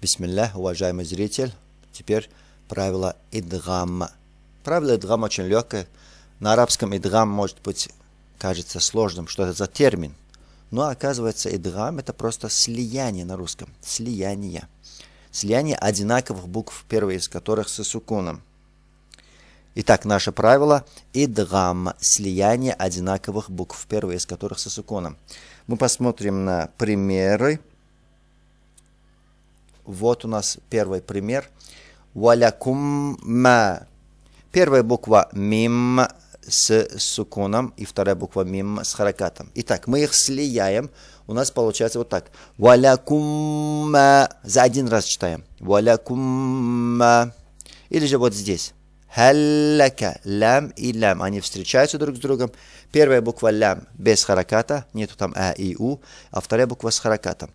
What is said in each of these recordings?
Бисмиллах, уважаемый зритель. Теперь правило идгамма. Правило идгамма очень легкое. На арабском идгам может быть кажется сложным, что это за термин. Но оказывается, идгам это просто слияние на русском. Слияние. Слияние одинаковых букв, первые из которых с сукуном. Итак, наше правило идгам, слияние одинаковых букв, первые из которых с сукуном. Мы посмотрим на примеры. Вот у нас первый пример. Валякумма. Первая буква мим с сукуном и вторая буква мим с харакатом. Итак, мы их слияем. У нас получается вот так. Валякумма. За один раз читаем. Валякумма. Или же вот здесь. Халлака. Лям и лям. Они встречаются друг с другом. Первая буква лям без хараката. Нету там а и у. А вторая буква с харакатом.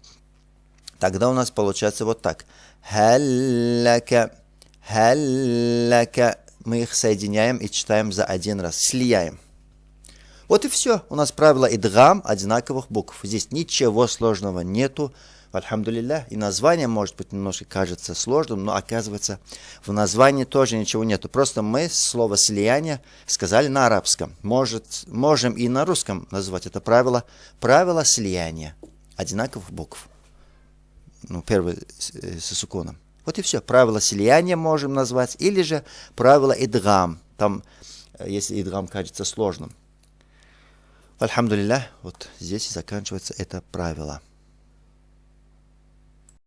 Тогда у нас получается вот так. Халлака, халлака. Мы их соединяем и читаем за один раз. Слияем. Вот и все. У нас правило идгам одинаковых букв. Здесь ничего сложного нету. Альхамдулилля. И название, может быть, немножко кажется сложным, но оказывается, в названии тоже ничего нету. Просто мы слово слияние сказали на арабском. Может, можем и на русском назвать это правило. Правило слияния одинаковых букв ну, первый э, с суконом. Вот и все. Правило слияния можем назвать, или же правило идгам. Там, э, если идгам кажется сложным. Альхамдулилля, вот здесь и заканчивается это правило.